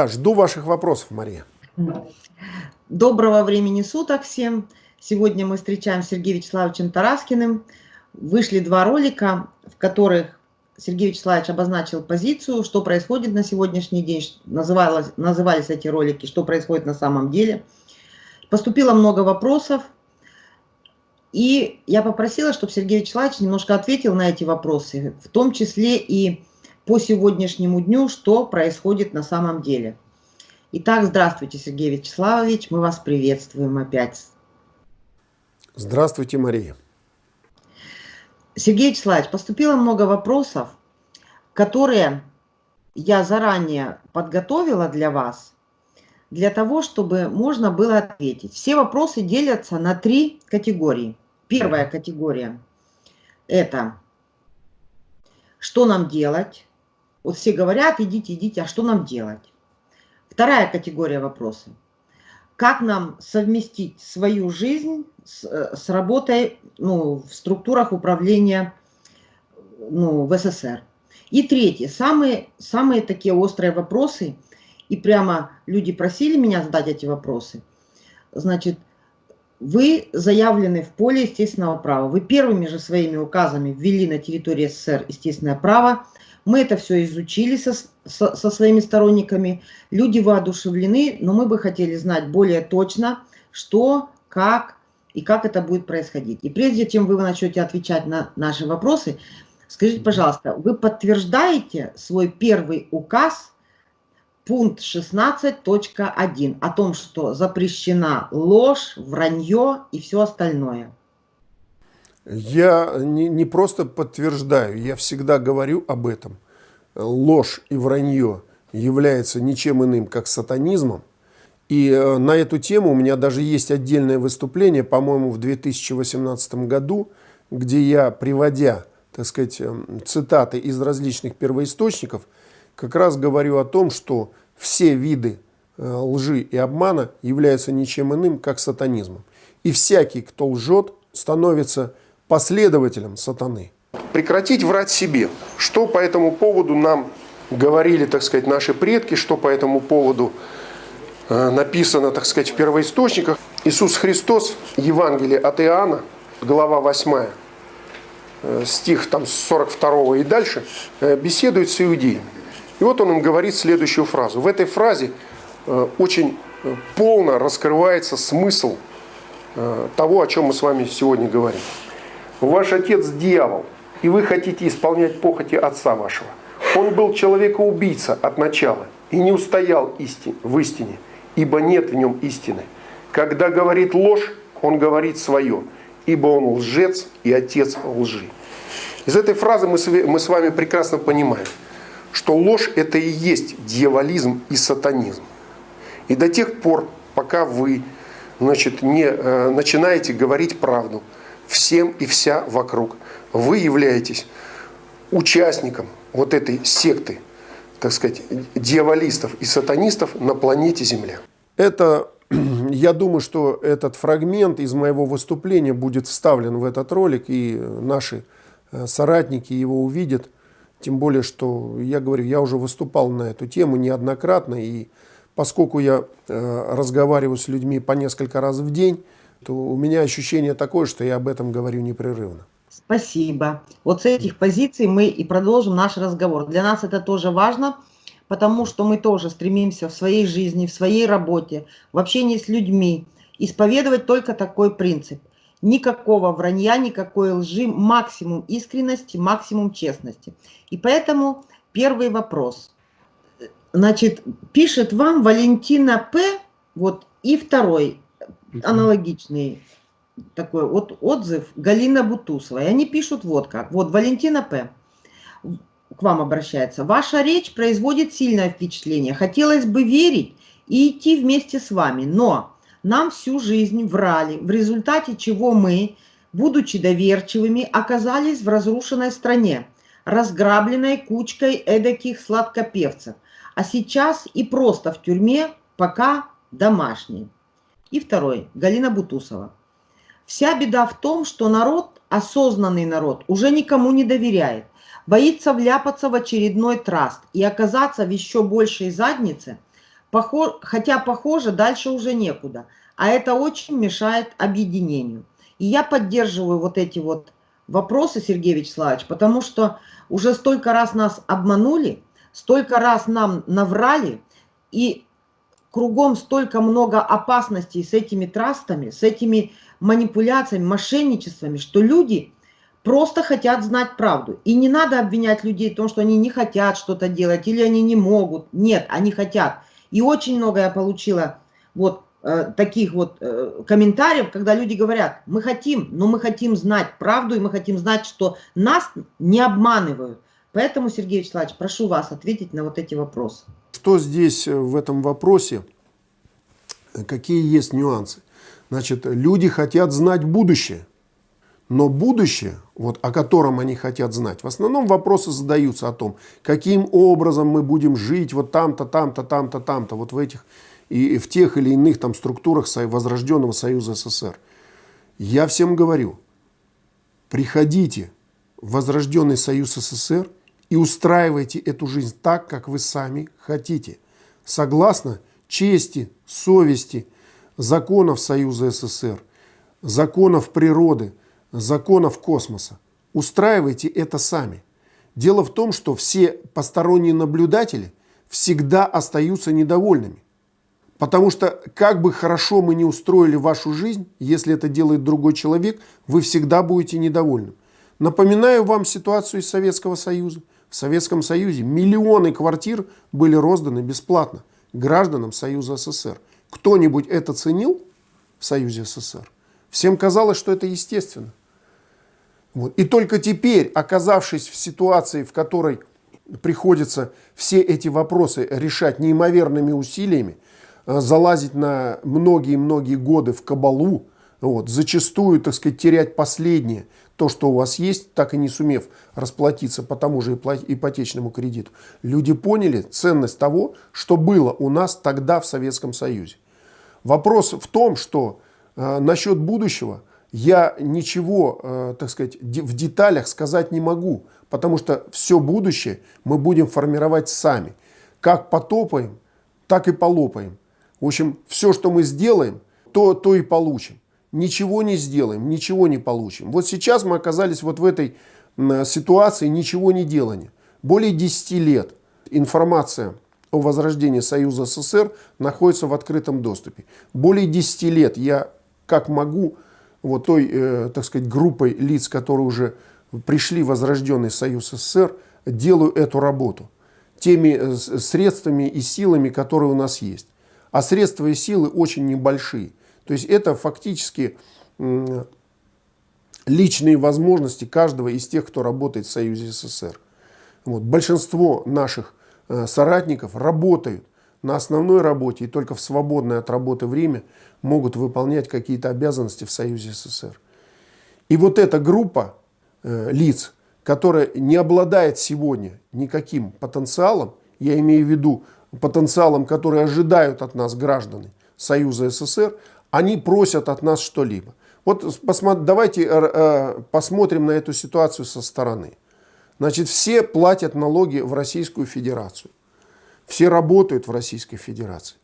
Да, жду ваших вопросов, Мария. Доброго времени суток всем. Сегодня мы встречаем Сергея Вячеславовичем Тараскиным. Вышли два ролика, в которых Сергей Вячеславович обозначил позицию, что происходит на сегодняшний день, называлось, назывались эти ролики, что происходит на самом деле. Поступило много вопросов, и я попросила, чтобы Сергей Вячеславович немножко ответил на эти вопросы, в том числе и по сегодняшнему дню, что происходит на самом деле. Итак, здравствуйте, Сергей Вячеславович, мы вас приветствуем опять. Здравствуйте, Мария. Сергей Вячеславович, поступило много вопросов, которые я заранее подготовила для вас, для того, чтобы можно было ответить. Все вопросы делятся на три категории. Первая категория – это что нам делать? Вот все говорят, идите, идите, а что нам делать? Вторая категория вопросов – как нам совместить свою жизнь с, э, с работой ну, в структурах управления ну, в СССР. И третье, самые, самые такие острые вопросы, и прямо люди просили меня задать эти вопросы. Значит, вы заявлены в поле естественного права. Вы первыми же своими указами ввели на территории СССР естественное право. Мы это все изучили со, со, со своими сторонниками. Люди воодушевлены, но мы бы хотели знать более точно, что, как и как это будет происходить. И прежде чем вы начнете отвечать на наши вопросы, скажите, пожалуйста, вы подтверждаете свой первый указ, пункт 16.1, о том, что запрещена ложь, вранье и все остальное? Я не, не просто подтверждаю, я всегда говорю об этом. Ложь и вранье является ничем иным, как сатанизмом, и э, на эту тему у меня даже есть отдельное выступление, по-моему, в 2018 году, где я, приводя, так сказать, эм, цитаты из различных первоисточников, как раз говорю о том, что все виды э, лжи и обмана являются ничем иным, как сатанизмом. И всякий, кто лжет, становится последователем сатаны. Прекратить врать себе. Что по этому поводу нам говорили, так сказать, наши предки, что по этому поводу Э, написано, так сказать, в первоисточниках. Иисус Христос, Евангелие от Иоанна, глава 8, э, стих там с 42 и дальше, э, беседует с иудеями. И вот он им говорит следующую фразу. В этой фразе очень полно раскрывается смысл того, о чем мы с вами сегодня говорим. Ваш отец дьявол, и вы хотите исполнять похоти отца вашего. Он был человека-убийца от начала и не устоял истин, в истине – ибо нет в нем истины. Когда говорит ложь, он говорит свое, ибо он лжец и отец лжи. Из этой фразы мы с вами прекрасно понимаем, что ложь это и есть дьяволизм и сатанизм. И до тех пор, пока вы значит, не э, начинаете говорить правду всем и вся вокруг, вы являетесь участником вот этой секты, так сказать, дьяволистов и сатанистов на планете Земля. Это, я думаю, что этот фрагмент из моего выступления будет вставлен в этот ролик, и наши э, соратники его увидят. Тем более, что, я говорю, я уже выступал на эту тему неоднократно, и поскольку я э, разговариваю с людьми по несколько раз в день, то у меня ощущение такое, что я об этом говорю непрерывно. Спасибо. Вот с этих позиций мы и продолжим наш разговор. Для нас это тоже важно, потому что мы тоже стремимся в своей жизни, в своей работе, в общении с людьми исповедовать только такой принцип. Никакого вранья, никакой лжи, максимум искренности, максимум честности. И поэтому первый вопрос. Значит, пишет вам Валентина П. Вот и второй аналогичный такой вот отзыв Галина Бутусова. И они пишут вот как. Вот Валентина П к вам обращается. Ваша речь производит сильное впечатление. Хотелось бы верить и идти вместе с вами, но нам всю жизнь врали, в результате чего мы, будучи доверчивыми, оказались в разрушенной стране, разграбленной кучкой эдаких сладкопевцев, а сейчас и просто в тюрьме, пока домашний. И второй, Галина Бутусова. Вся беда в том, что народ, осознанный народ, уже никому не доверяет боится вляпаться в очередной траст и оказаться в еще большей заднице, хотя похоже, дальше уже некуда. А это очень мешает объединению. И я поддерживаю вот эти вот вопросы, Сергей Вячеславович, потому что уже столько раз нас обманули, столько раз нам наврали, и кругом столько много опасностей с этими трастами, с этими манипуляциями, мошенничествами, что люди просто хотят знать правду. И не надо обвинять людей в том, что они не хотят что-то делать или они не могут. Нет, они хотят. И очень много я получила вот э, таких вот э, комментариев, когда люди говорят, мы хотим, но мы хотим знать правду, и мы хотим знать, что нас не обманывают. Поэтому, Сергей Вячеславович, прошу вас ответить на вот эти вопросы. Что здесь э, в этом вопросе? Какие есть нюансы? Значит, люди хотят знать будущее. Но будущее, вот, о котором они хотят знать, в основном вопросы задаются о том, каким образом мы будем жить вот там-то, там-то, там-то, там-то, вот в этих и в тех или иных там структурах возрожденного Союза СССР. Я всем говорю, приходите в возрожденный Союз СССР и устраивайте эту жизнь так, как вы сами хотите, согласно чести, совести, законов Союза СССР, законов природы, законов космоса. Устраивайте это сами. Дело в том, что все посторонние наблюдатели всегда остаются недовольными. Потому что как бы хорошо мы не устроили вашу жизнь, если это делает другой человек, вы всегда будете недовольным. Напоминаю вам ситуацию из Советского Союза. В Советском Союзе миллионы квартир были розданы бесплатно гражданам Союза СССР. Кто-нибудь это ценил в Союзе СССР? Всем казалось, что это естественно. Вот. И только теперь, оказавшись в ситуации, в которой приходится все эти вопросы решать неимоверными усилиями, э, залазить на многие-многие годы в кабалу, вот, зачастую, так сказать, терять последнее, то, что у вас есть, так и не сумев расплатиться по тому же ипотечному кредиту. Люди поняли ценность того, что было у нас тогда в Советском Союзе. Вопрос в том, что э, насчет будущего – я ничего, э, так сказать, в деталях сказать не могу, потому что все будущее мы будем формировать сами. Как потопаем, так и полопаем. В общем, все, что мы сделаем, то, то и получим. Ничего не сделаем, ничего не получим. Вот сейчас мы оказались вот в этой ситуации ничего не делания. Более 10 лет информация о возрождении Союза СССР находится в открытом доступе. Более 10 лет я, как могу, вот той, э, так сказать, группой лиц, которые уже пришли в Возрожденный Союз СССР, делаю эту работу теми э, средствами и силами, которые у нас есть. А средства и силы очень небольшие. То есть это фактически личные возможности каждого из тех, кто работает в Союзе СССР. Вот. Большинство наших э, соратников работают на основной работе и только в свободное от работы время могут выполнять какие-то обязанности в Союзе СССР. И вот эта группа э, лиц, которая не обладает сегодня никаким потенциалом, я имею в виду потенциалом, который ожидают от нас граждане Союза СССР, они просят от нас что-либо. Вот давайте э, э, посмотрим на эту ситуацию со стороны. Значит, все платят налоги в Российскую Федерацию. Все работают в Российской Федерации.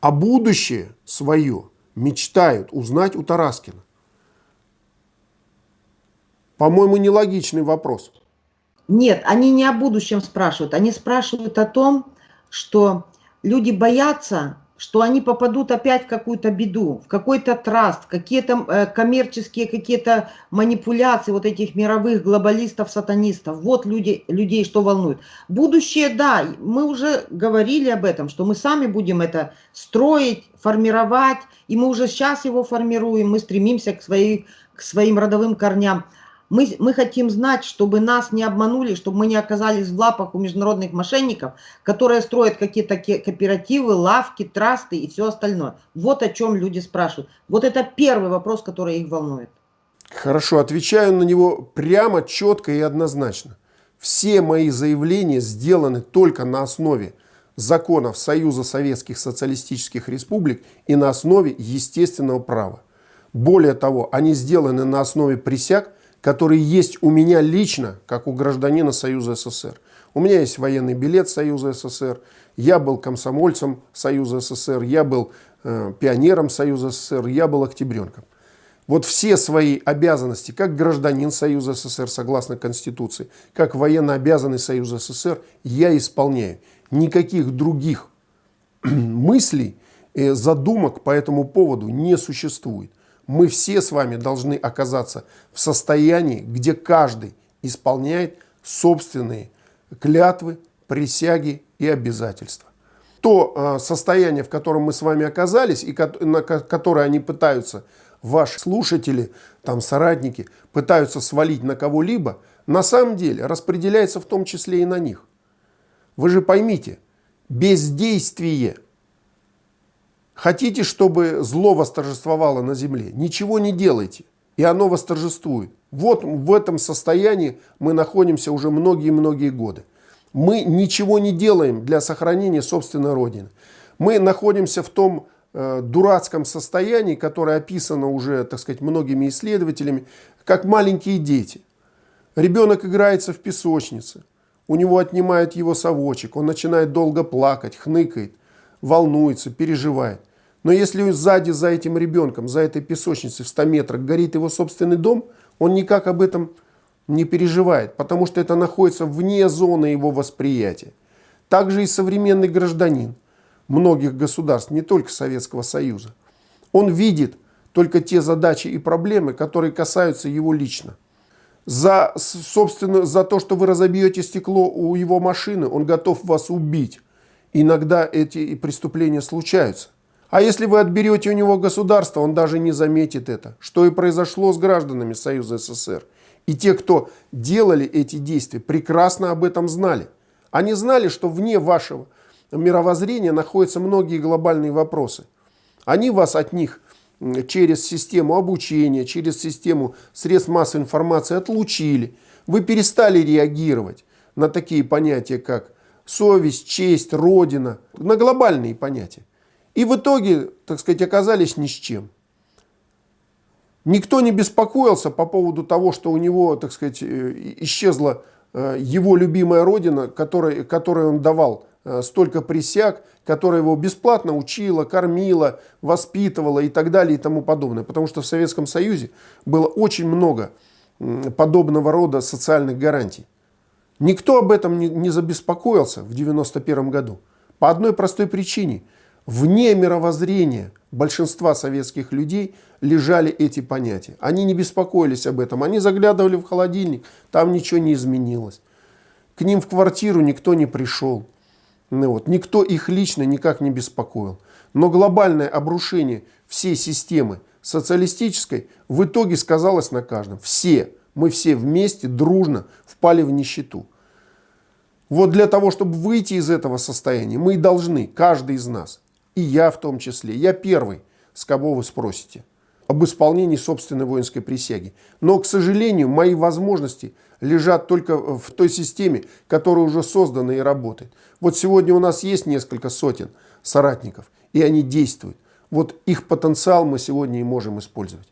А будущее свое мечтают узнать у Тараскина. По-моему, нелогичный вопрос. Нет, они не о будущем спрашивают. Они спрашивают о том, что люди боятся что они попадут опять в какую-то беду, в какой-то траст, какие-то э, коммерческие какие-то манипуляции вот этих мировых глобалистов, сатанистов. Вот люди, людей что волнует. Будущее, да, мы уже говорили об этом, что мы сами будем это строить, формировать, и мы уже сейчас его формируем, мы стремимся к, своей, к своим родовым корням. Мы, мы хотим знать, чтобы нас не обманули, чтобы мы не оказались в лапах у международных мошенников, которые строят какие-то кооперативы, лавки, трасты и все остальное. Вот о чем люди спрашивают. Вот это первый вопрос, который их волнует. Хорошо, отвечаю на него прямо, четко и однозначно. Все мои заявления сделаны только на основе законов Союза Советских Социалистических Республик и на основе естественного права. Более того, они сделаны на основе присяг, которые есть у меня лично, как у гражданина Союза СССР. У меня есть военный билет Союза СССР, я был комсомольцем Союза СССР, я был э, пионером Союза СССР, я был октябренком. Вот все свои обязанности, как гражданин Союза СССР, согласно Конституции, как военно обязанный Союза СССР, я исполняю. Никаких других мыслей, э, задумок по этому поводу не существует. Мы все с вами должны оказаться в состоянии, где каждый исполняет собственные клятвы, присяги и обязательства. То э, состояние, в котором мы с вами оказались, и на которое они пытаются, ваши слушатели, там, соратники, пытаются свалить на кого-либо, на самом деле распределяется в том числе и на них. Вы же поймите, бездействие. Хотите, чтобы зло восторжествовало на земле? Ничего не делайте, и оно восторжествует. Вот в этом состоянии мы находимся уже многие-многие годы. Мы ничего не делаем для сохранения собственной Родины. Мы находимся в том э, дурацком состоянии, которое описано уже, так сказать, многими исследователями, как маленькие дети. Ребенок играется в песочнице, у него отнимают его совочек, он начинает долго плакать, хныкает, волнуется, переживает. Но если сзади за этим ребенком, за этой песочницей в 100 метрах горит его собственный дом, он никак об этом не переживает, потому что это находится вне зоны его восприятия. Также и современный гражданин многих государств, не только Советского Союза. Он видит только те задачи и проблемы, которые касаются его лично. За, собственно, за то, что вы разобьете стекло у его машины, он готов вас убить. Иногда эти преступления случаются. А если вы отберете у него государство, он даже не заметит это, что и произошло с гражданами Союза СССР. И те, кто делали эти действия, прекрасно об этом знали. Они знали, что вне вашего мировоззрения находятся многие глобальные вопросы. Они вас от них через систему обучения, через систему средств массовой информации отлучили. Вы перестали реагировать на такие понятия, как совесть, честь, родина, на глобальные понятия. И в итоге, так сказать, оказались ни с чем. Никто не беспокоился по поводу того, что у него, так сказать, э, исчезла э, его любимая родина, которой, которой он давал э, столько присяг, которая его бесплатно учила, кормила, воспитывала и так далее и тому подобное. Потому что в Советском Союзе было очень много подобного рода социальных гарантий. Никто об этом не, забеспокоился в 1991 году. По одной простой причине – Вне мировоззрения большинства советских людей лежали эти понятия. Они не беспокоились об этом. Они заглядывали в холодильник, там ничего не изменилось. К ним в квартиру никто не пришел. Ну вот. Никто их лично никак не беспокоил. Но глобальное обрушение всей системы социалистической в итоге сказалось на каждом. Все, мы все вместе дружно впали в нищету. Вот для того, чтобы выйти из этого состояния, мы должны, каждый из нас, и я в том числе. Я первый, с кого вы спросите об исполнении собственной воинской присяги. Но, к сожалению, мои возможности лежат только в той системе, которая уже создана и работает. Вот сегодня у нас есть несколько сотен соратников, и они действуют. Вот их потенциал мы сегодня и можем использовать.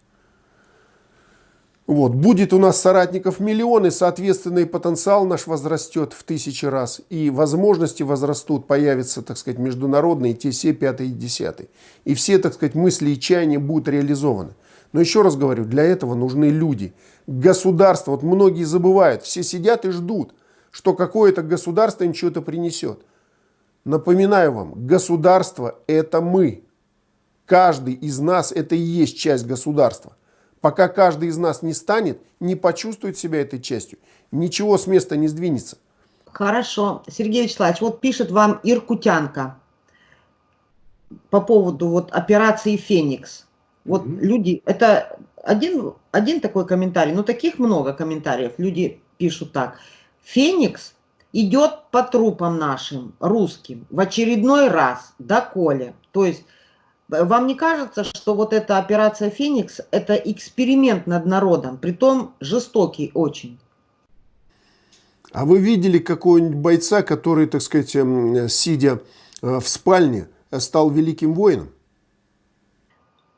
Вот. Будет у нас соратников миллионы, соответственно, и потенциал наш возрастет в тысячи раз, и возможности возрастут, появятся, так сказать, международные, те все пятые и десятые. И все, так сказать, мысли и чаяния будут реализованы. Но еще раз говорю, для этого нужны люди. Государство, вот многие забывают, все сидят и ждут, что какое-то государство им что-то принесет. Напоминаю вам, государство – это мы. Каждый из нас – это и есть часть государства. Пока каждый из нас не станет, не почувствует себя этой частью, ничего с места не сдвинется. Хорошо. Сергей Вячеславович, вот пишет вам Иркутянка по поводу вот операции «Феникс». Вот mm -hmm. люди, это один, один такой комментарий, но таких много комментариев. Люди пишут так. «Феникс идет по трупам нашим, русским, в очередной раз, доколе». То есть вам не кажется, что вот эта операция «Феникс» – это эксперимент над народом, притом жестокий очень? А вы видели какого-нибудь бойца, который, так сказать, эм, сидя э, в спальне, стал великим воином?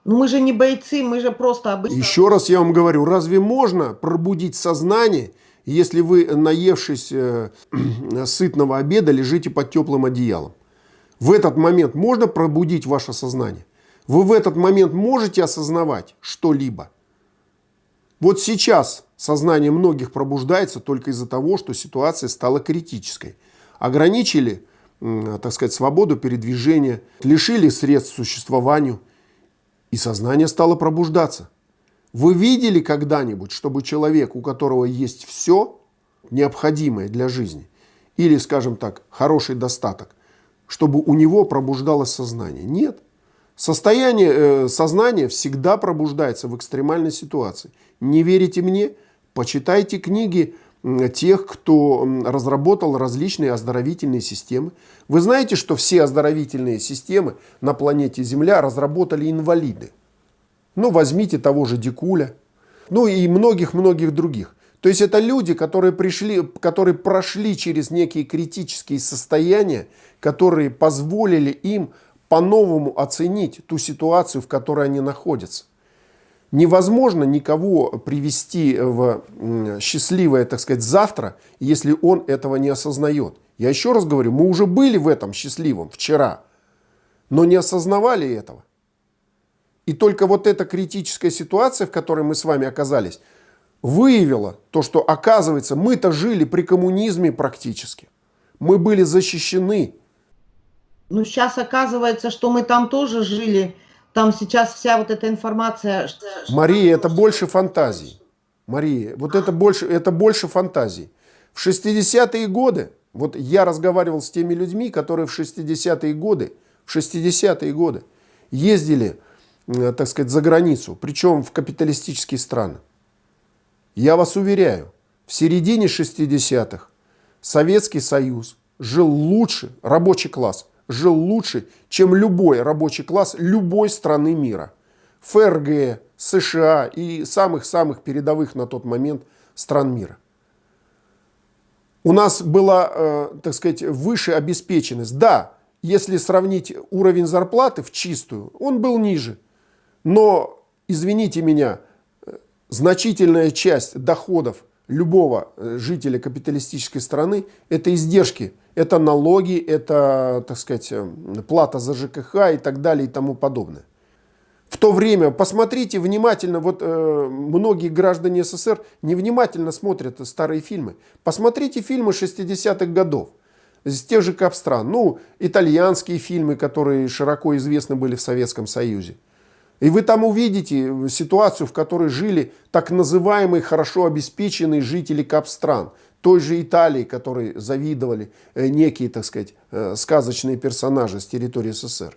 Ну мы же не бойцы, мы же просто обычно... Еще раз я вам говорю, разве можно пробудить сознание, если вы, наевшись э, сытного обеда, лежите под теплым одеялом? В этот момент можно пробудить ваше сознание? Вы в этот момент можете осознавать что-либо? Вот сейчас сознание многих пробуждается только из-за того, что ситуация стала критической. Ограничили, так сказать, свободу передвижения, лишили средств существованию, и сознание стало пробуждаться. Вы видели когда-нибудь, чтобы человек, у которого есть все необходимое для жизни, или, скажем так, хороший достаток, чтобы у него пробуждалось сознание? Нет. Состояние э, сознания всегда пробуждается в экстремальной ситуации. Не верите мне? Почитайте книги тех, кто разработал различные оздоровительные системы. Вы знаете, что все оздоровительные системы на планете Земля разработали инвалиды. Ну, возьмите того же Дикуля, ну и многих-многих других. То есть это люди, которые, пришли, которые прошли через некие критические состояния, которые позволили им по-новому оценить ту ситуацию, в которой они находятся. Невозможно никого привести в счастливое, так сказать, завтра, если он этого не осознает. Я еще раз говорю, мы уже были в этом счастливом вчера, но не осознавали этого. И только вот эта критическая ситуация, в которой мы с вами оказались, выявила то, что оказывается, мы-то жили при коммунизме практически. Мы были защищены ну, сейчас оказывается, что мы там тоже жили. Там сейчас вся вот эта информация... Что, Мария, это больше фантазий. Мария, вот это больше, это больше фантазий. В 60-е годы, вот я разговаривал с теми людьми, которые в 60-е годы, в 60-е годы ездили, так сказать, за границу, причем в капиталистические страны. Я вас уверяю, в середине 60-х Советский Союз жил лучше, рабочий класс, жил лучше, чем любой рабочий класс любой страны мира. ФРГ, США и самых-самых передовых на тот момент стран мира. У нас была, э, так сказать, выше обеспеченность. Да, если сравнить уровень зарплаты в чистую, он был ниже. Но, извините меня, э, значительная часть доходов любого э, жителя капиталистической страны – это издержки это налоги, это, так сказать, э, плата за ЖКХ и так далее и тому подобное. В то время, посмотрите внимательно, вот э, многие граждане СССР невнимательно смотрят старые фильмы. Посмотрите фильмы 60-х годов из тех же капстран. Ну, итальянские фильмы, которые широко известны были в Советском Союзе. И вы там увидите ситуацию, в которой жили так называемые хорошо обеспеченные жители капстран той же Италии, которой завидовали э, некие, так сказать, э, сказочные персонажи с территории СССР.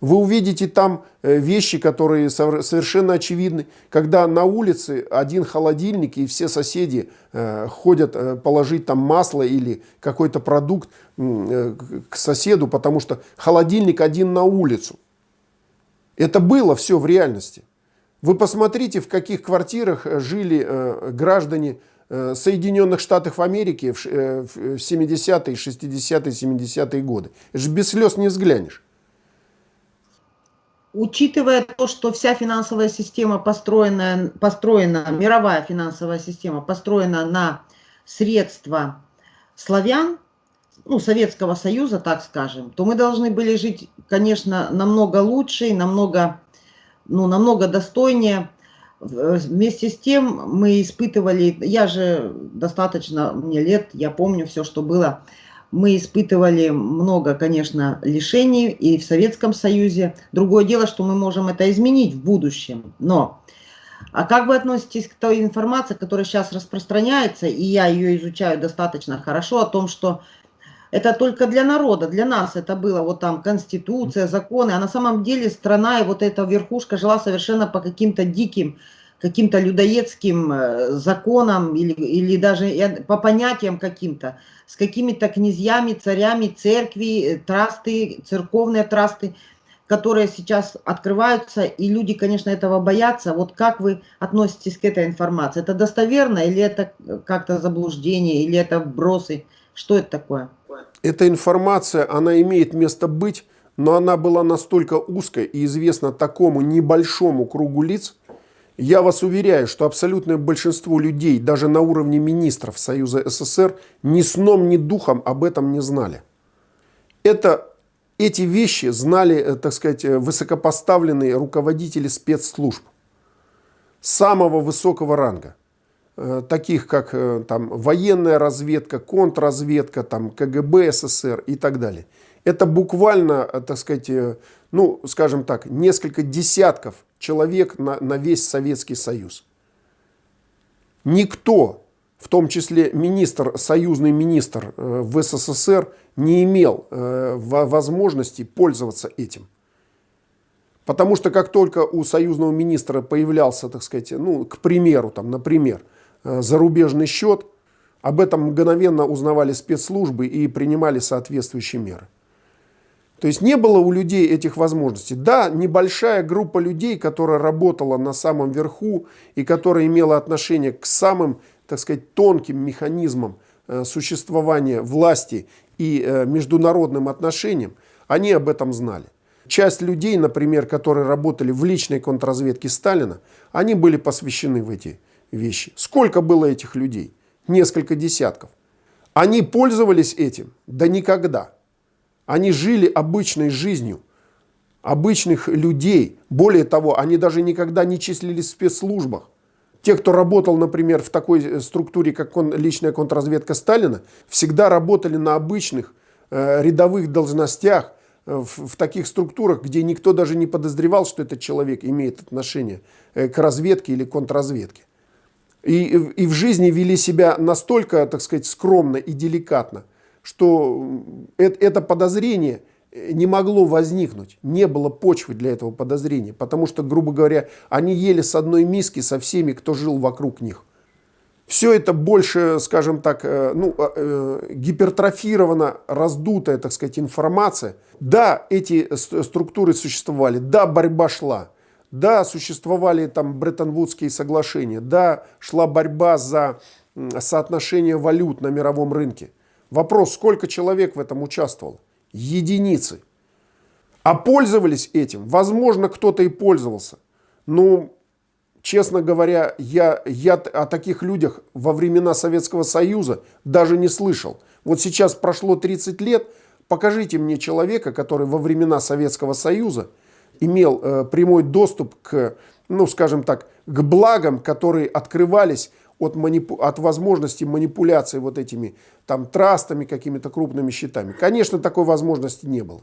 Вы увидите там э, вещи, которые совершенно очевидны, когда на улице один холодильник и все соседи ходят положить там масло или какой-то продукт к соседу, потому что холодильник один на улицу. Это было все в реальности. Вы посмотрите, в каких квартирах жили граждане Э, Соединенных Штатов Америки в 70-е, 60-е, 70-е годы. Это же без слез не взглянешь. Учитывая то, что вся финансовая система построена, построена, мировая финансовая система построена на средства славян, ну, Советского Союза, так скажем, то мы должны были жить, конечно, намного лучше, намного, ну, намного достойнее, Вместе с тем мы испытывали, я же достаточно, мне лет, я помню все, что было. Мы испытывали много, конечно, лишений и в Советском Союзе. Другое дело, что мы можем это изменить в будущем. Но а как вы относитесь к той информации, которая сейчас распространяется, и я ее изучаю достаточно хорошо, о том, что это только для народа, для нас это было вот там конституция, законы, а на самом деле страна и вот эта верхушка жила совершенно по каким-то диким, каким-то людоедским э, законам или, или даже по понятиям каким-то, с какими-то князьями, царями, церкви, э, трасты, церковные трасты, которые сейчас открываются, и люди, конечно, этого боятся. Вот как вы относитесь к этой информации? Это достоверно или это как-то заблуждение, или это вбросы? Что это такое? Эта информация, она имеет место быть, но она была настолько узкой и известна такому небольшому кругу лиц, я вас уверяю, что абсолютное большинство людей, даже на уровне министров Союза СССР, ни сном, ни духом об этом не знали. Это, эти вещи знали, э, так сказать, э, высокопоставленные руководители спецслужб самого высокого ранга. Э, таких как там, военная разведка, контрразведка, там, КГБ СССР и так далее. Это буквально, так сказать, ну, скажем так, несколько десятков человек на, на весь Советский Союз. Никто, в том числе министр, союзный министр э, в СССР, не имел э, возможности пользоваться этим. Потому что как только у союзного министра появлялся, так сказать, ну, к примеру, там, например, э, зарубежный счет, об этом мгновенно узнавали спецслужбы и принимали соответствующие меры. То есть не было у людей этих возможностей. Да, небольшая группа людей, которая работала на самом верху и которая имела отношение к самым, так сказать, тонким механизмам э, существования власти и э, международным отношениям, они об этом знали. Часть людей, например, которые работали в личной контрразведке Сталина, они были посвящены в эти вещи. Сколько было этих людей? Несколько десятков. Они пользовались этим? Да никогда. Они жили обычной жизнью, обычных людей. Более того, они даже никогда не числились в спецслужбах. Те, кто работал, например, в такой э, структуре, как личная контрразведка Сталина, всегда работали на обычных э, рядовых должностях, э, в, в таких структурах, где никто даже не подозревал, что этот человек имеет отношение э, к разведке или контрразведке. И, и в жизни вели себя настолько, так сказать, скромно и деликатно, что это подозрение не могло возникнуть, не было почвы для этого подозрения, потому что, грубо говоря, они ели с одной миски со всеми, кто жил вокруг них. Все это больше, скажем так, э, ну, э, э, гипертрофирована, раздутая, так сказать, информация. Да, эти структуры существовали, да, борьба шла, да, существовали там Бреттон-Вудские соглашения, да, шла борьба за соотношение валют на мировом рынке. Вопрос, сколько человек в этом участвовал? Единицы. А пользовались этим? Возможно, кто-то и пользовался. Но, честно говоря, я, я о таких людях во времена Советского Союза даже не слышал. Вот сейчас прошло 30 лет, покажите мне человека, который во времена Советского Союза имел э, прямой доступ к, ну, скажем так, к благам, которые открывались от, манипу... от возможности манипуляции вот этими там трастами, какими-то крупными счетами. Конечно, такой возможности не было.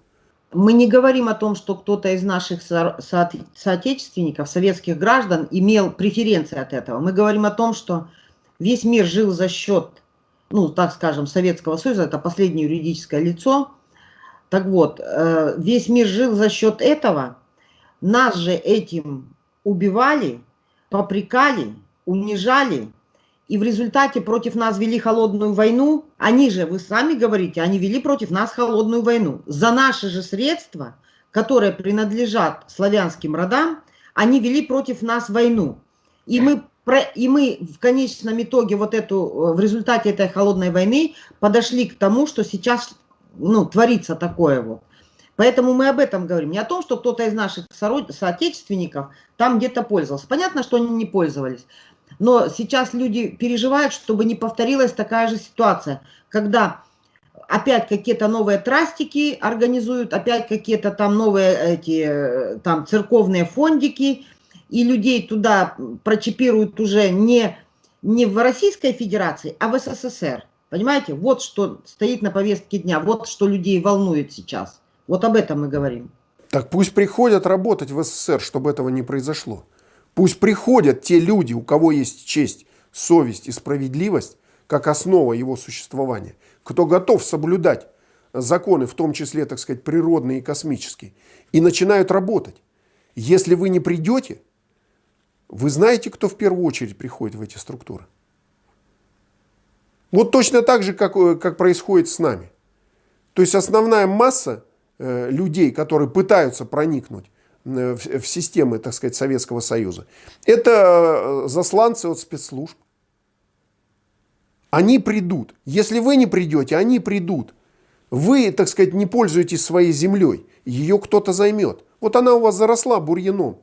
Мы не говорим о том, что кто-то из наших со... со... соотечественников, советских граждан, имел преференции от этого. Мы говорим о том, что весь мир жил за счет, ну, так скажем, Советского Союза, это последнее юридическое лицо. Так вот, э, весь мир жил за счет этого. Нас же этим убивали, попрекали, унижали, и в результате против нас вели холодную войну. Они же, вы сами говорите, они вели против нас холодную войну. За наши же средства, которые принадлежат славянским родам, они вели против нас войну. И мы, и мы в конечном итоге вот эту, в результате этой холодной войны подошли к тому, что сейчас ну, творится такое вот. Поэтому мы об этом говорим. Не о том, что кто-то из наших соотечественников там где-то пользовался. Понятно, что они не пользовались. Но сейчас люди переживают, чтобы не повторилась такая же ситуация, когда опять какие-то новые трастики организуют, опять какие-то там новые эти там церковные фондики, и людей туда прочипируют уже не, не в Российской Федерации, а в СССР. Понимаете? Вот что стоит на повестке дня, вот что людей волнует сейчас. Вот об этом мы говорим. Так пусть приходят работать в СССР, чтобы этого не произошло. Пусть приходят те люди, у кого есть честь, совесть и справедливость, как основа его существования, кто готов соблюдать законы, в том числе, так сказать, природные и космические, и начинают работать. Если вы не придете, вы знаете, кто в первую очередь приходит в эти структуры? Вот точно так же, как, э, как происходит с нами. То есть основная масса людей, которые пытаются проникнуть Э, в, в системы, так сказать, Советского Союза. Это э, засланцы от спецслужб. Они придут. Если вы не придете, они придут. Вы, так сказать, не пользуетесь своей землей, ее кто-то займет. Вот она у вас заросла бурьяном.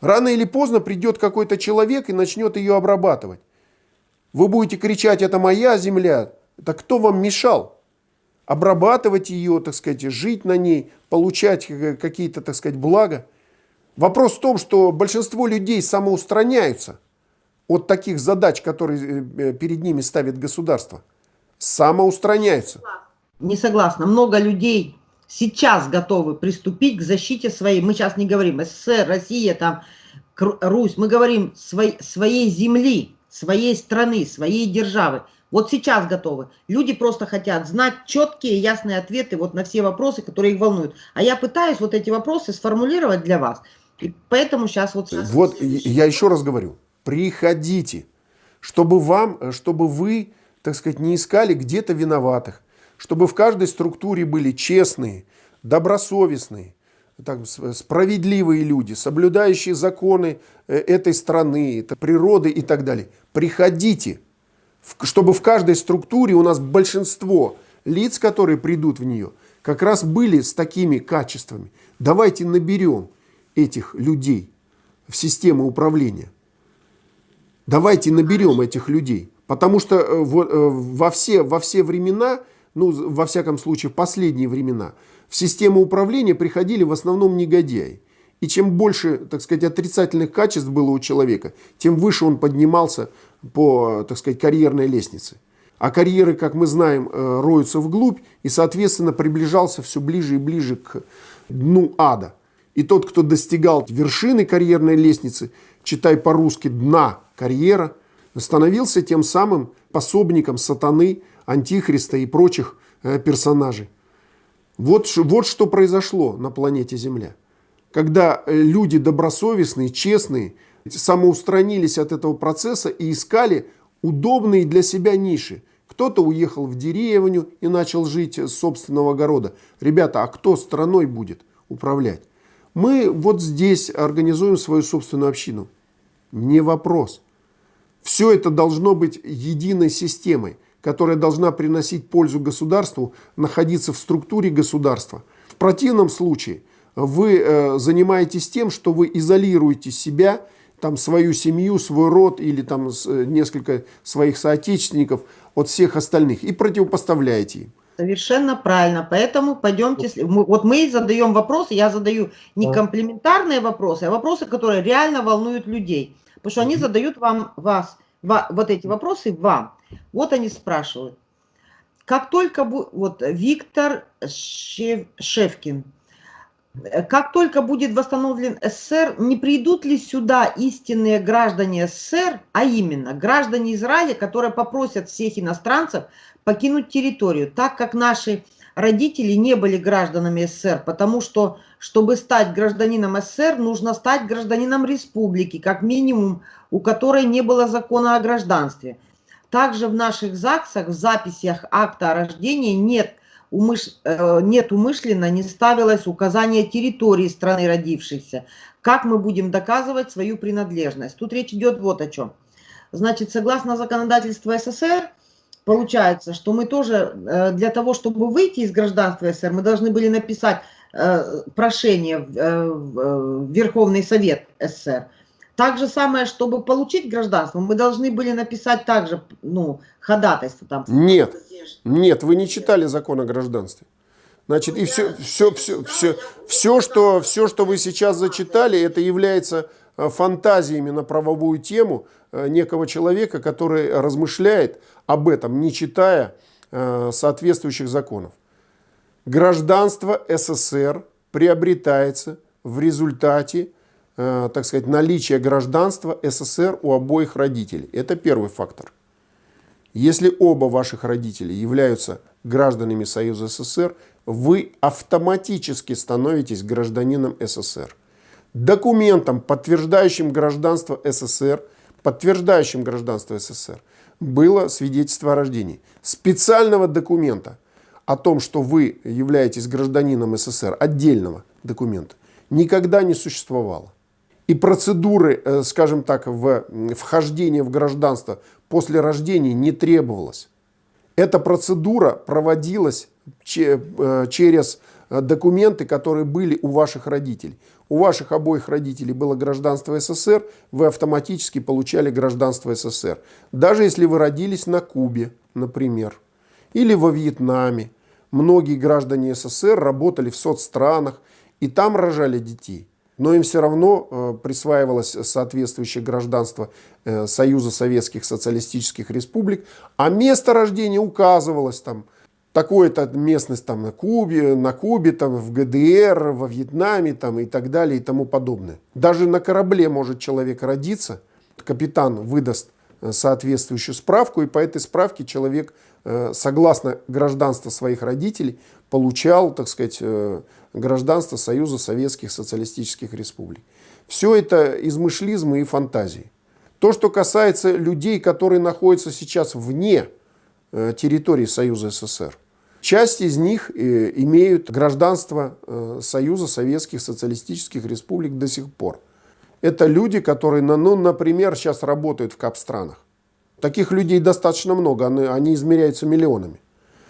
Рано или поздно придет какой-то человек и начнет ее обрабатывать. Вы будете кричать, это моя земля. Так кто вам мешал? Обрабатывать ее, так сказать, жить на ней, получать какие-то, так сказать, блага. Вопрос в том, что большинство людей самоустраняются от таких задач, которые э, перед ними ставит государство. Самоустраняются. Не согласна. Много людей сейчас готовы приступить к защите своей, мы сейчас не говорим СССР, Россия, там, Русь, мы говорим своей, своей земли, своей страны, своей державы. Вот сейчас готовы. Люди просто хотят знать четкие, ясные ответы вот на все вопросы, которые их волнуют. А я пытаюсь вот эти вопросы сформулировать для вас. И поэтому сейчас вот... Вот я еще раз говорю, приходите, чтобы вам, чтобы вы, так сказать, не искали где-то виноватых, чтобы в каждой структуре были честные, добросовестные, так, справедливые люди, соблюдающие законы э, этой страны, природы и так далее. Приходите, чтобы в каждой структуре у нас большинство лиц, которые придут в нее, как раз были с такими качествами. Давайте наберем этих людей в систему управления. Давайте наберем этих людей. Потому что э, э, во все, во все времена ну, во всяком случае, в последние времена, в систему управления приходили в основном негодяи. И чем больше, так сказать, отрицательных качеств было у человека, тем выше он поднимался по, так сказать, карьерной лестнице. А карьеры, как мы знаем, э, роются вглубь, и, соответственно, приближался все ближе и ближе к дну ада. И тот, кто достигал вершины карьерной лестницы, читай по-русски «дна карьера», становился тем самым пособником сатаны, Антихриста и прочих э, персонажей. Вот, вот что произошло на планете Земля. Когда э, люди добросовестные, честные, самоустранились от этого процесса и искали удобные для себя ниши. Кто-то уехал в деревню и начал жить с собственного огорода. Ребята, а кто страной будет управлять? Мы вот здесь организуем свою собственную общину. Не вопрос. Все это должно быть единой системой которая должна приносить пользу государству, находиться в структуре государства. В противном случае вы э, занимаетесь тем, что вы изолируете себя, там, свою семью, свой род или там, э, несколько своих соотечественников от всех остальных и противопоставляете им. Совершенно правильно. Поэтому пойдемте... Вот мы задаем вопросы, я задаю не комплементарные вопросы, а вопросы, которые реально волнуют людей. Потому что они задают вам, вас, вот эти вопросы вам. Вот они спрашивают. Как только... Вот Виктор Шев, Шевкин. Как только будет восстановлен СССР, не придут ли сюда истинные граждане СССР, а именно граждане Израиля, которые попросят всех иностранцев покинуть территорию, так как наши родители не были гражданами СССР, потому что, чтобы стать гражданином СССР, нужно стать гражданином республики, как минимум, у которой не было закона о гражданстве. Также в наших ЗАГСах, в записях акта о рождении нет, умыш... Э, нет умышленно, не ставилось указание территории страны родившихся. Как мы будем доказывать свою принадлежность? Тут речь идет вот о чем. Значит, согласно законодательству СССР, получается, что мы тоже э, для того, чтобы выйти из гражданства СССР, мы должны были написать э, прошение в Верховный Совет СССР так же самое, чтобы получить гражданство, мы должны были написать также ну, ходатайство. Там. Нет, нет, вы не читали закон о гражданстве. Значит, и все, все, все, все, все, что, все, что вы сейчас зачитали, это является э, фантазиями на правовую тему э, некого человека, который размышляет об этом, не читая э, соответствующих законов. Гражданство СССР приобретается в результате так сказать, наличие гражданства СССР у обоих родителей. Это первый фактор. Если оба ваших родителей являются гражданами Союза СССР, вы автоматически становитесь гражданином СССР. Документом, подтверждающим гражданство СССР, подтверждающим гражданство СССР, было свидетельство о рождении. Специального документа о том, что вы являетесь гражданином СССР, отдельного документа, никогда не существовало и процедуры, э, скажем так, в вхождения в гражданство после рождения не требовалось. Эта процедура проводилась э, через документы, которые были у ваших родителей. У ваших обоих родителей было гражданство СССР, вы автоматически получали гражданство СССР. Даже если вы родились на Кубе, например, или во Вьетнаме. Многие граждане СССР работали в соцстранах и там рожали детей но им все равно э, присваивалось соответствующее гражданство э, Союза Советских Социалистических Республик, а место рождения указывалось там, такое-то местность там на Кубе, на Кубе, там в ГДР, во Вьетнаме там и так далее и тому подобное. Даже на корабле может человек родиться, капитан выдаст соответствующую справку, и по этой справке человек, согласно гражданству своих родителей, получал, так сказать, гражданство Союза Советских Социалистических Республик. Все это измышлизмы и фантазии. То, что касается людей, которые находятся сейчас вне э, территории Союза СССР, часть из них э, имеют гражданство э, Союза Советских Социалистических Республик до сих пор. Это люди, которые, ну, например, сейчас работают в кап-странах. Таких людей достаточно много, они, они измеряются миллионами.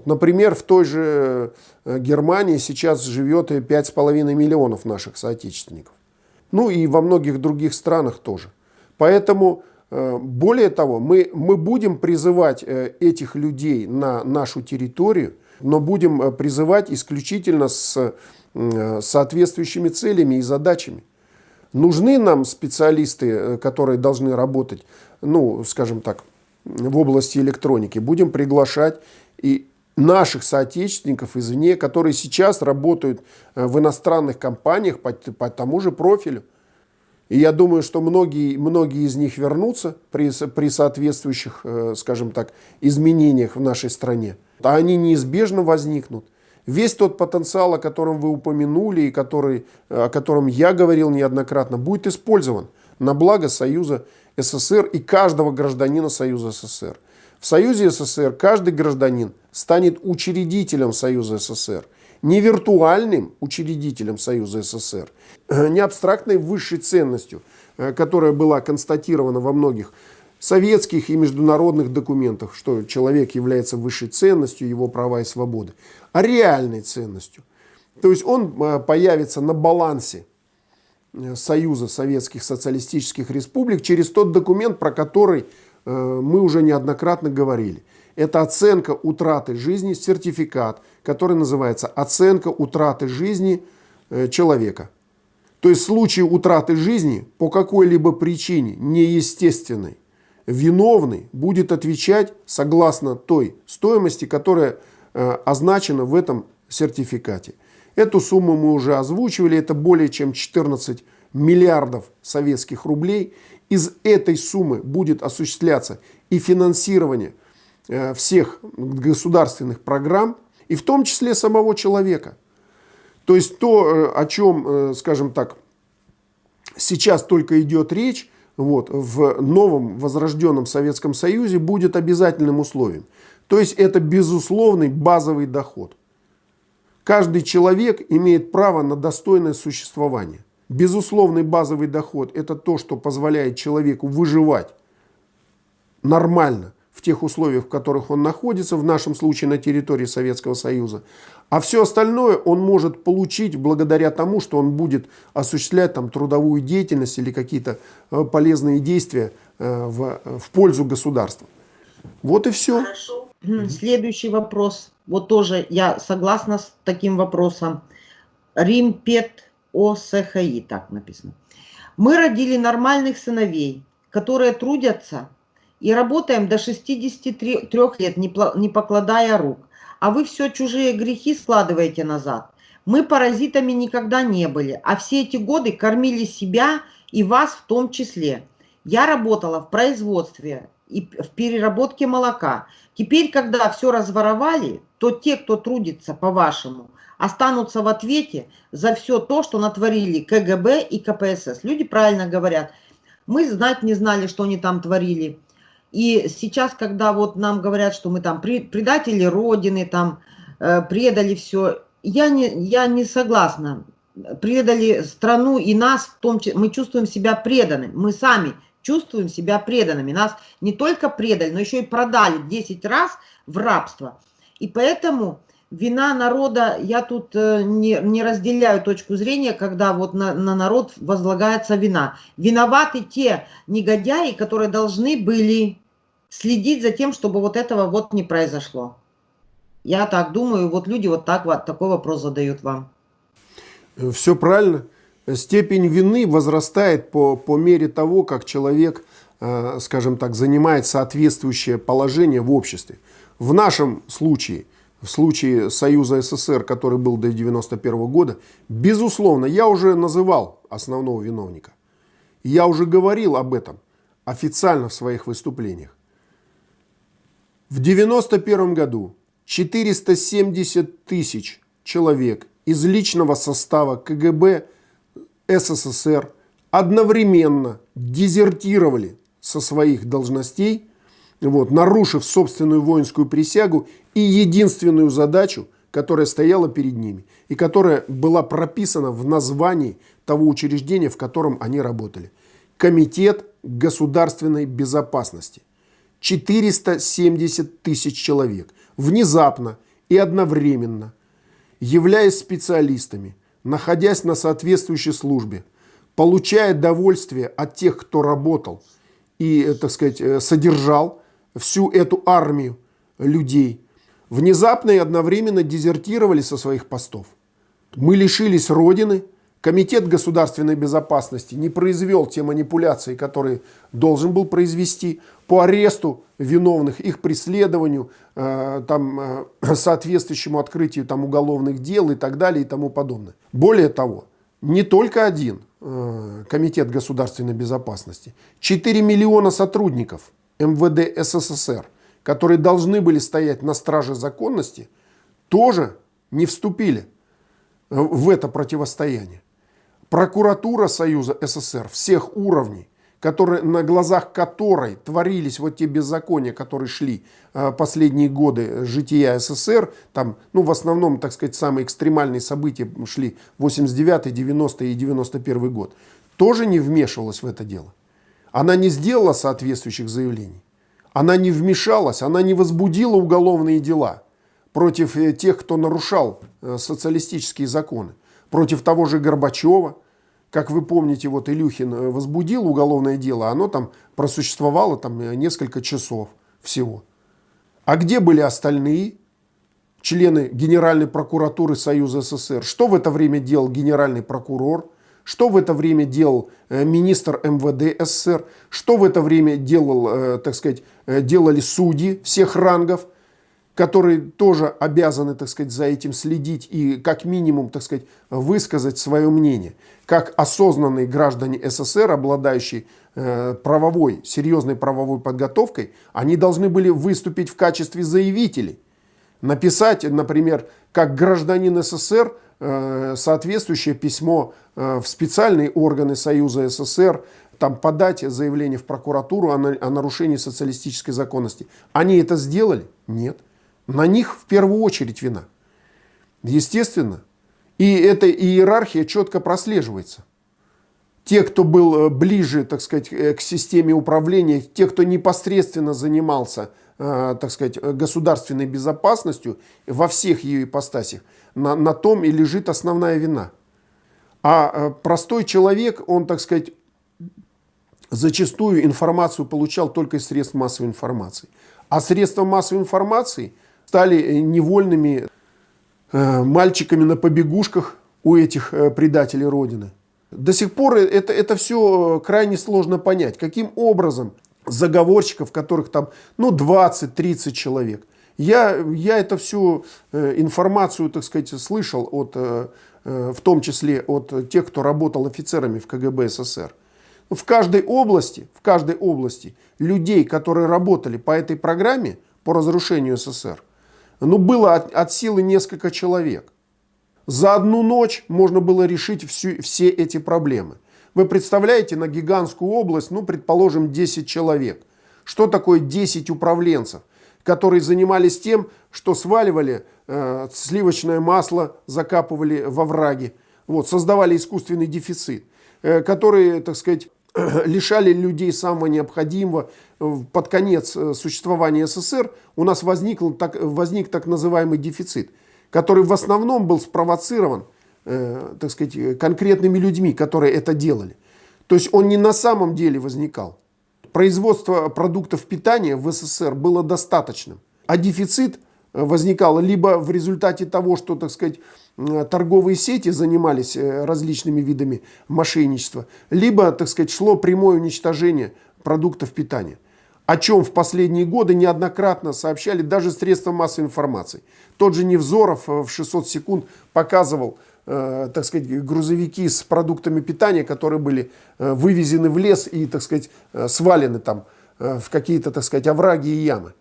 Например, в той же э, Германии сейчас живет 5,5 миллионов наших соотечественников. Ну и во многих других странах тоже. Поэтому, э, более того, мы, мы будем призывать э, этих людей на нашу территорию, но будем призывать исключительно с соответствующими целями и задачами. Нужны нам специалисты, которые должны работать, ну, скажем так, в области электроники. Будем приглашать и наших соотечественников извне, которые сейчас работают э, в иностранных компаниях по, по тому же профилю. И я думаю, что многие, многие из них вернутся при, при соответствующих, э, скажем так, изменениях в нашей стране. А они неизбежно возникнут. Весь тот потенциал, о котором вы упомянули и который, э, о котором я говорил неоднократно, будет использован на благо Союза СССР и каждого гражданина Союза СССР. В Союзе СССР каждый гражданин станет учредителем Союза СССР, не виртуальным учредителем Союза СССР, э, не абстрактной высшей ценностью, э, которая была констатирована во многих советских и международных документах, что человек является высшей ценностью, его права и свободы, реальной ценностью. То есть он э, появится на балансе Союза Советских Социалистических Республик через тот документ, про который Э, мы уже неоднократно говорили. Это оценка утраты жизни, сертификат, который называется оценка утраты жизни э, человека. То есть в случае утраты жизни по какой-либо причине неестественной, виновный будет отвечать согласно той стоимости, которая э, означена в этом сертификате. Эту сумму мы уже озвучивали, это более чем 14 миллиардов советских рублей. Из этой суммы будет осуществляться и финансирование э, всех государственных программ, и в том числе самого человека. То есть то, э, о чем, скажем так, сейчас только идет речь, вот, в новом возрожденном Советском Союзе будет обязательным условием. То есть это безусловный базовый доход. Каждый человек имеет право на достойное существование. Безусловный базовый доход – это то, что позволяет человеку выживать нормально в тех условиях, в которых он находится, в нашем случае на территории Советского Союза. А все остальное он может получить благодаря тому, что он будет осуществлять там, трудовую деятельность или какие-то э, полезные действия э, в, в пользу государства. Вот и все. Хорошо. Следующий вопрос. Вот тоже я согласна с таким вопросом. Римпет ОСХИ, так написано. Мы родили нормальных сыновей, которые трудятся и работаем до 63 лет, не покладая рук. А вы все чужие грехи складываете назад. Мы паразитами никогда не были, а все эти годы кормили себя и вас в том числе. Я работала в производстве и в переработке молока. Теперь, когда все разворовали, то те, кто трудится по-вашему, останутся в ответе за все то, что натворили КГБ и КПСС. Люди правильно говорят. Мы знать не знали, что они там творили. И сейчас, когда вот нам говорят, что мы там предатели Родины, там э, предали все, я не, я не согласна. Предали страну и нас, в том числе, мы чувствуем себя преданными. Мы сами чувствуем себя преданными. Нас не только предали, но еще и продали 10 раз в рабство. И поэтому Вина народа, я тут э, не, не разделяю точку зрения, когда вот на, на народ возлагается вина. Виноваты те негодяи, которые должны были следить за тем, чтобы вот этого вот не произошло. Я так думаю, вот люди вот так вот такой вопрос задают вам. Все правильно. Степень вины возрастает по, по мере того, как человек, э, скажем так, занимает соответствующее положение в обществе. В нашем случае – в случае Союза СССР, который был до 1991 года, безусловно, я уже называл основного виновника. Я уже говорил об этом официально в своих выступлениях. В 1991 году 470 тысяч человек из личного состава КГБ СССР одновременно дезертировали со своих должностей вот, нарушив собственную воинскую присягу и единственную задачу, которая стояла перед ними и которая была прописана в названии того учреждения, в котором они работали. Комитет государственной безопасности. 470 тысяч человек внезапно и одновременно, являясь специалистами, находясь на соответствующей службе, получая довольствие от тех, кто работал и, э, так сказать, э, содержал всю эту армию людей, внезапно и одновременно дезертировали со своих постов. Мы лишились Родины, Комитет государственной безопасности не произвел те манипуляции, которые должен был произвести по аресту виновных, их преследованию, э, там, э, соответствующему открытию там, уголовных дел и так далее и тому подобное. Более того, не только один э, Комитет государственной безопасности, 4 миллиона сотрудников МВД СССР, которые должны были стоять на страже законности, тоже не вступили в это противостояние. Прокуратура Союза СССР всех уровней, которые, на глазах которой творились вот те беззакония, которые шли э, последние годы жития СССР, там, ну, в основном, так сказать, самые экстремальные события шли 89, 90 и 91 год, тоже не вмешивалась в это дело. Она не сделала соответствующих заявлений. Она не вмешалась, она не возбудила уголовные дела против э, тех, кто нарушал э, социалистические законы. Против того же Горбачева. Как вы помните, вот Илюхин э, возбудил уголовное дело, оно там просуществовало там несколько часов всего. А где были остальные члены Генеральной прокуратуры Союза СССР? Что в это время делал генеральный прокурор? Что в это время делал э, министр МВД СССР? Что в это время делал, э, так сказать, э, делали судьи всех рангов, которые тоже обязаны, так сказать, за этим следить и как минимум, так сказать, высказать свое мнение. Как осознанные граждане СССР, обладающие правовой, серьезной правовой подготовкой, они должны были выступить в качестве заявителей. Написать, например, как гражданин СССР – Э, соответствующее письмо э, в специальные органы Союза СССР, там подать заявление в прокуратуру о нарушении социалистической законности. Они это сделали? Нет. На них в первую очередь вина. Естественно. И эта иерархия четко прослеживается. Те, кто был э, ближе, так сказать, к системе управления, те, кто непосредственно занимался, так сказать, государственной безопасностью во всех ее ипостасях, на, на том и лежит основная вина. А э, простой человек, он, так сказать, зачастую информацию получал только из средств массовой информации. А средства массовой информации стали э, невольными э, мальчиками на побегушках у этих э, предателей Родины. До сих пор это, это все крайне сложно понять, каким образом заговорщиков, которых там ну, 20-30 человек – я, я это всю информацию, так сказать, слышал, от, в том числе от тех, кто работал офицерами в КГБ СССР. В каждой области, в каждой области людей, которые работали по этой программе, по разрушению СССР, ну, было от, от силы несколько человек. За одну ночь можно было решить всю, все эти проблемы. Вы представляете, на гигантскую область, ну, предположим, 10 человек. Что такое 10 управленцев? которые занимались тем, что сваливали э, сливочное масло, закапывали во враги, вот, создавали искусственный дефицит, э, которые, так сказать, лишали людей самого необходимого. Под конец э, существования СССР у нас возник так, возник так называемый дефицит. который в основном был спровоцирован, э, так сказать, конкретными людьми, которые это делали. То есть он не на самом деле возникал. Производство продуктов питания в СССР было достаточным, а дефицит возникал либо в результате того, что, так сказать, торговые сети занимались э, различными видами мошенничества, либо, так сказать, шло прямое уничтожение продуктов питания о чем в последние годы неоднократно сообщали даже средства массовой информации. Тот же Невзоров э, в 600 секунд показывал, э, так сказать, грузовики с продуктами питания, которые были э, вывезены в лес и, так сказать, э, свалены там э, в какие-то, так сказать, овраги и ямы.